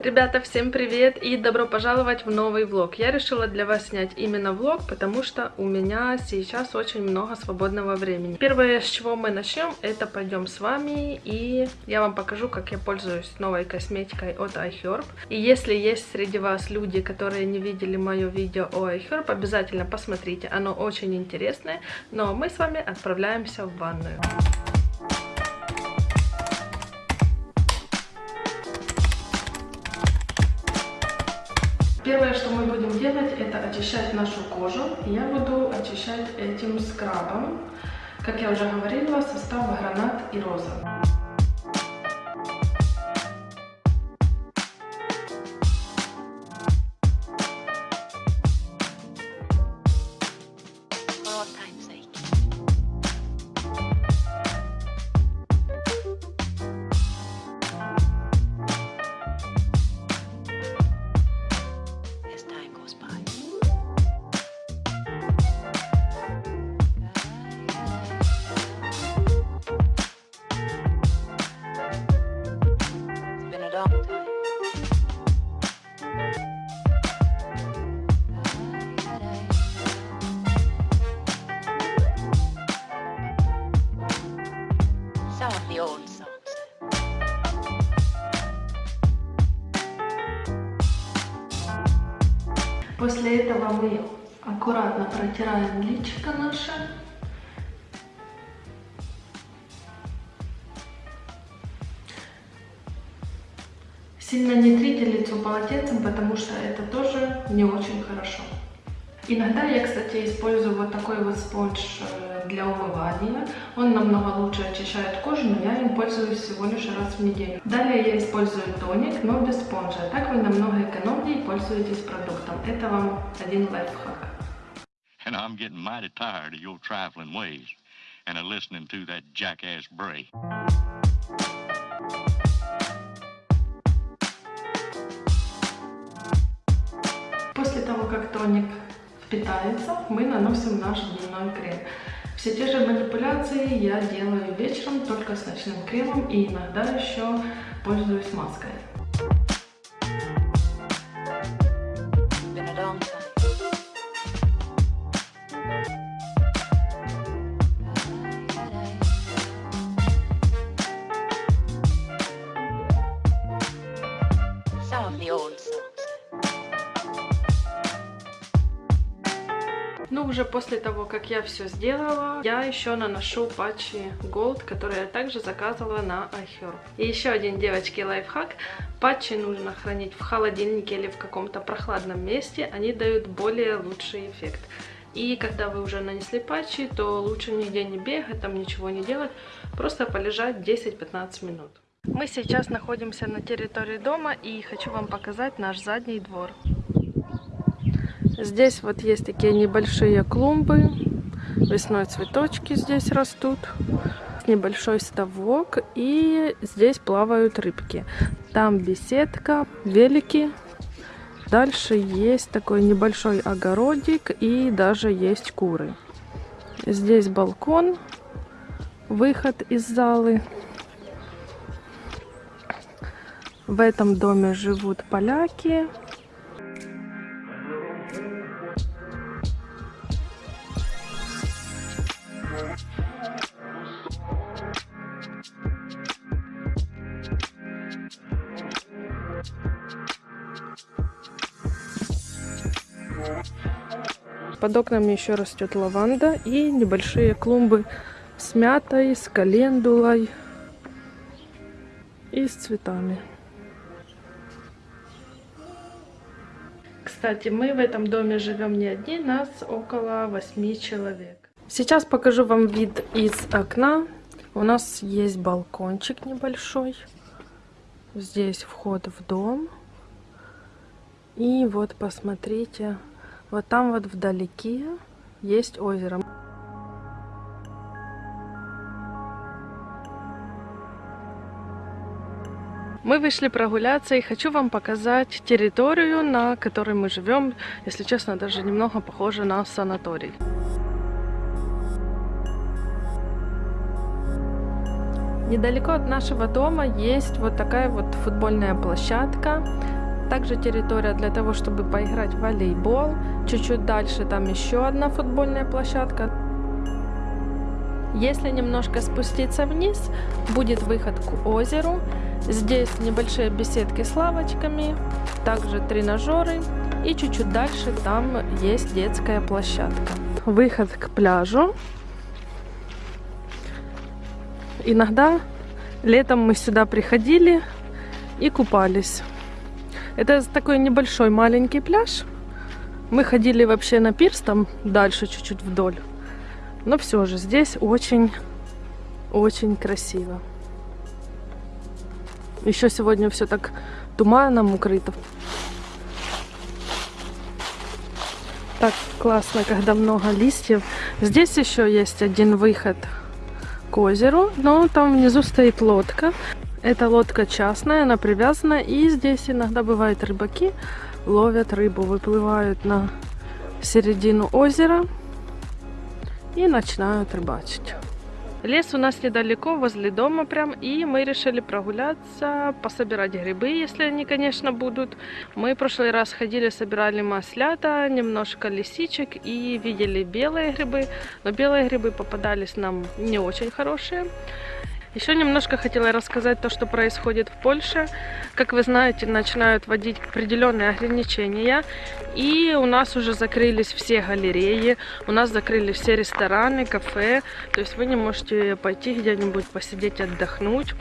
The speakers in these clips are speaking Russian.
Ребята, всем привет и добро пожаловать в новый влог. Я решила для вас снять именно влог, потому что у меня сейчас очень много свободного времени. Первое, с чего мы начнем, это пойдем с вами и я вам покажу, как я пользуюсь новой косметикой от iHerb. И если есть среди вас люди, которые не видели мое видео о iHerb, обязательно посмотрите, оно очень интересное. Но мы с вами отправляемся в ванную. Делать, это очищать нашу кожу. Я буду очищать этим скрабом. Как я уже говорила, состав гранат и роза. После этого мы аккуратно протираем личико наше. Сильно не трите лицо полотенцем, потому что это тоже не очень хорошо. Иногда я, кстати, использую вот такой вот спонж э, для умывания. Он намного лучше очищает кожу, но я им пользуюсь всего лишь раз в неделю. Далее я использую тоник, но без спонжа. Так вы намного экономнее пользуетесь продуктом. Это вам один лайфхак. And I'm getting mighty tired of your trifling ways and of listening to that jackass Bray. После того, как тоник впитается, мы наносим наш дневной крем. Все те же манипуляции я делаю вечером, только с ночным кремом и иногда еще пользуюсь маской. Уже после того, как я все сделала, я еще наношу патчи Gold, которые я также заказывала на iHerb. И еще один, девочки, лайфхак. Патчи нужно хранить в холодильнике или в каком-то прохладном месте. Они дают более лучший эффект. И когда вы уже нанесли патчи, то лучше нигде не бегать, там ничего не делать. Просто полежать 10-15 минут. Мы сейчас находимся на территории дома и хочу вам показать наш задний двор. Здесь вот есть такие небольшие клумбы. Весной цветочки здесь растут. Небольшой ставок. И здесь плавают рыбки. Там беседка, велики. Дальше есть такой небольшой огородик. И даже есть куры. Здесь балкон. Выход из залы. В этом доме живут поляки. Под окнами еще растет лаванда и небольшие клумбы с мятой, с календулой и с цветами. Кстати, мы в этом доме живем не одни, нас около восьми человек. Сейчас покажу вам вид из окна. У нас есть балкончик небольшой. Здесь вход в дом. И вот посмотрите, вот там вот вдалеке есть озеро. Мы вышли прогуляться и хочу вам показать территорию, на которой мы живем. Если честно, даже немного похоже на санаторий. Недалеко от нашего дома есть вот такая вот футбольная площадка. Также территория для того, чтобы поиграть в волейбол. Чуть-чуть дальше там еще одна футбольная площадка. Если немножко спуститься вниз, будет выход к озеру. Здесь небольшие беседки с лавочками, также тренажеры. И чуть-чуть дальше там есть детская площадка. Выход к пляжу. Иногда летом мы сюда приходили и купались. Это такой небольшой маленький пляж. Мы ходили вообще на пирс, там дальше чуть-чуть вдоль. Но все же здесь очень-очень красиво. Еще сегодня все так туманом укрыто. Так классно, когда много листьев. Здесь еще есть один выход к озеру, но там внизу стоит лодка. Эта лодка частная, она привязана, и здесь иногда бывают рыбаки, ловят рыбу, выплывают на середину озера и начинают рыбачить. Лес у нас недалеко, возле дома прям, и мы решили прогуляться, пособирать грибы, если они, конечно, будут. Мы в прошлый раз ходили, собирали маслята, немножко лисичек и видели белые грибы, но белые грибы попадались нам не очень хорошие. Еще немножко хотела рассказать то, что происходит в Польше. Как вы знаете, начинают вводить определенные ограничения. И у нас уже закрылись все галереи, у нас закрыли все рестораны, кафе. То есть вы не можете пойти где-нибудь посидеть, отдохнуть.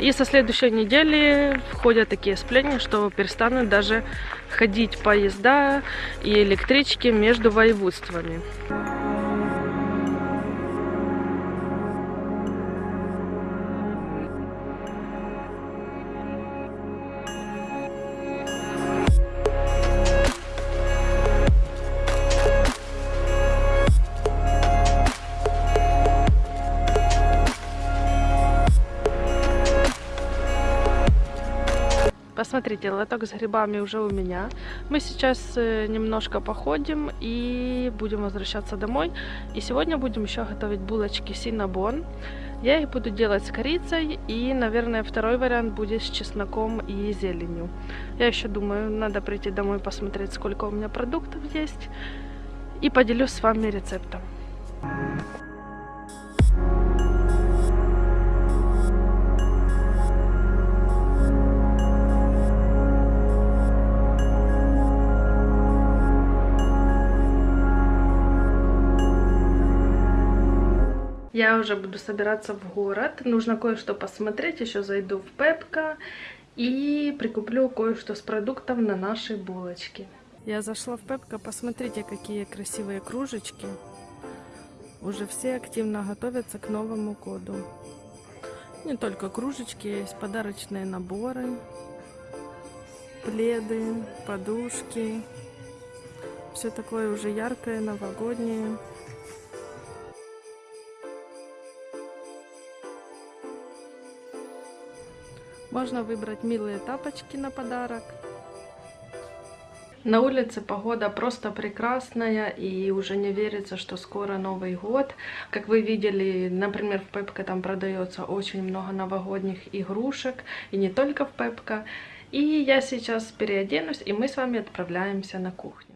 И со следующей недели входят такие сплетни, что перестанут даже ходить поезда и электрички между воеводствами. Посмотрите, лоток с грибами уже у меня. Мы сейчас э, немножко походим и будем возвращаться домой. И сегодня будем еще готовить булочки синабон. Я их буду делать с корицей и, наверное, второй вариант будет с чесноком и зеленью. Я еще думаю, надо прийти домой посмотреть, сколько у меня продуктов есть. И поделюсь с вами рецептом. Я уже буду собираться в город. Нужно кое-что посмотреть. Еще зайду в Пепка и прикуплю кое-что с продуктов на наши булочки. Я зашла в Пепка. Посмотрите, какие красивые кружечки. Уже все активно готовятся к Новому году. Не только кружечки, есть подарочные наборы, пледы, подушки. Все такое уже яркое, новогоднее. Можно выбрать милые тапочки на подарок. На улице погода просто прекрасная и уже не верится, что скоро Новый год. Как вы видели, например, в Пепка там продается очень много новогодних игрушек. И не только в Пепка. И я сейчас переоденусь, и мы с вами отправляемся на кухню.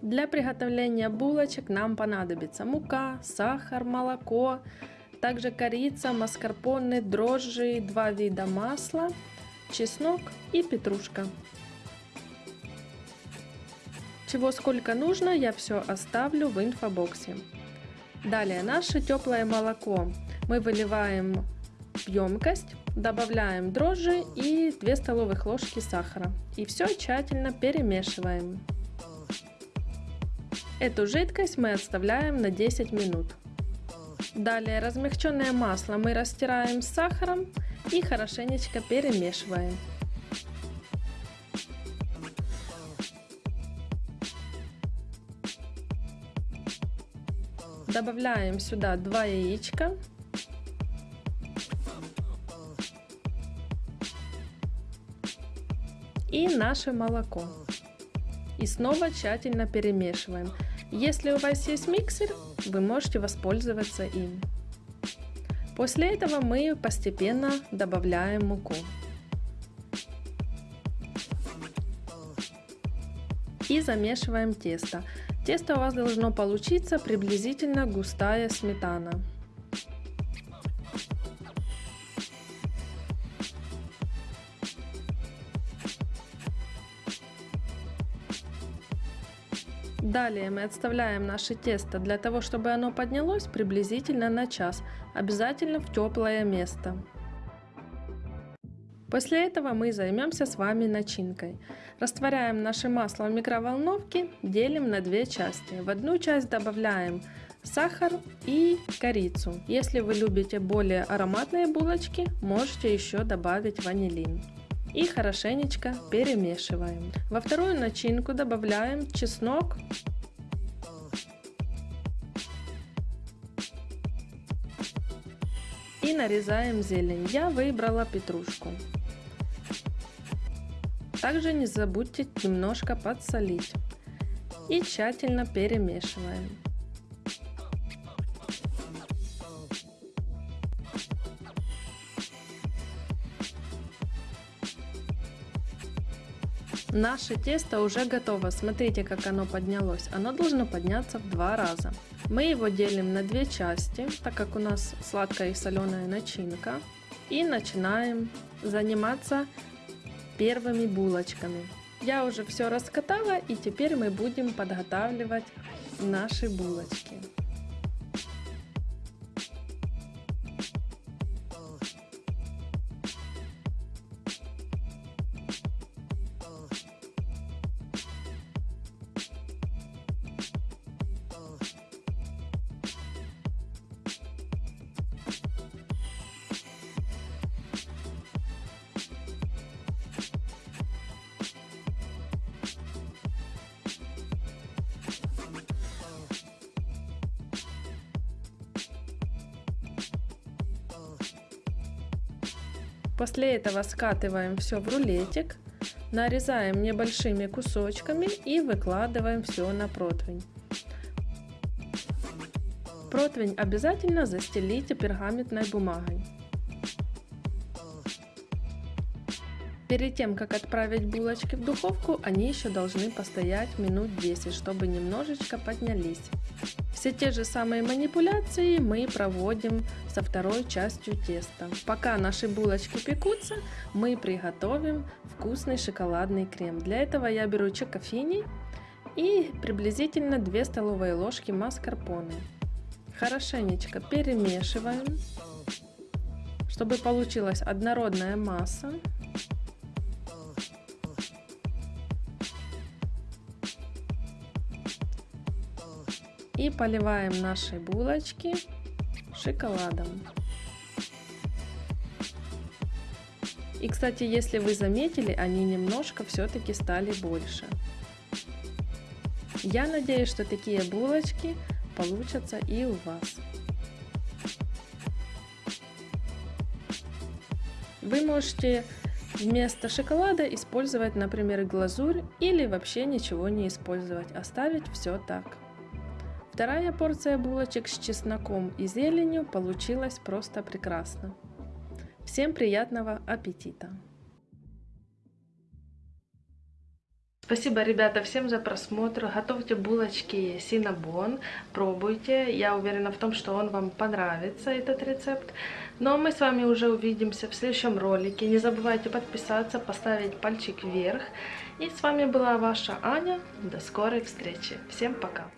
Для приготовления булочек нам понадобится мука, сахар, молоко, также корица, маскарпоне, дрожжи, два вида масла, чеснок и петрушка. Чего сколько нужно, я все оставлю в инфобоксе. Далее наше теплое молоко мы выливаем в емкость, добавляем дрожжи и 2 столовых ложки сахара. И все тщательно перемешиваем. Эту жидкость мы оставляем на 10 минут. Далее размягченное масло мы растираем с сахаром и хорошенечко перемешиваем. Добавляем сюда 2 яичка. И наше молоко. И снова тщательно перемешиваем. Если у вас есть миксер, вы можете воспользоваться им. После этого мы постепенно добавляем муку. И замешиваем тесто. Тесто у вас должно получиться приблизительно густая сметана. Далее мы отставляем наше тесто для того, чтобы оно поднялось приблизительно на час, обязательно в теплое место. После этого мы займемся с вами начинкой. Растворяем наше масло в микроволновке, делим на две части. В одну часть добавляем сахар и корицу. Если вы любите более ароматные булочки, можете еще добавить ванилин и хорошенечко перемешиваем. Во вторую начинку добавляем чеснок, и нарезаем зелень. Я выбрала петрушку. Также не забудьте немножко подсолить и тщательно перемешиваем. Наше тесто уже готово. Смотрите, как оно поднялось. Оно должно подняться в два раза. Мы его делим на две части, так как у нас сладкая и соленая начинка. И начинаем заниматься первыми булочками. Я уже все раскатала и теперь мы будем подготавливать наши булочки. После этого скатываем все в рулетик, нарезаем небольшими кусочками и выкладываем все на противень. Противень обязательно застелите пергаментной бумагой. Перед тем, как отправить булочки в духовку, они еще должны постоять минут 10, чтобы немножечко поднялись. Все те же самые манипуляции мы проводим со второй частью теста. Пока наши булочки пекутся, мы приготовим вкусный шоколадный крем. Для этого я беру чокофини и приблизительно 2 столовые ложки маскарпоне. Хорошенечко перемешиваем, чтобы получилась однородная масса. И поливаем наши булочки шоколадом. И, кстати, если вы заметили, они немножко все-таки стали больше. Я надеюсь, что такие булочки получатся и у вас. Вы можете вместо шоколада использовать, например, глазурь или вообще ничего не использовать, оставить все так. Вторая порция булочек с чесноком и зеленью получилась просто прекрасно. Всем приятного аппетита! Спасибо, ребята, всем за просмотр. Готовьте булочки Синабон, пробуйте. Я уверена в том, что он вам понравится, этот рецепт. Но мы с вами уже увидимся в следующем ролике. Не забывайте подписаться, поставить пальчик вверх. И с вами была ваша Аня. До скорой встречи. Всем пока!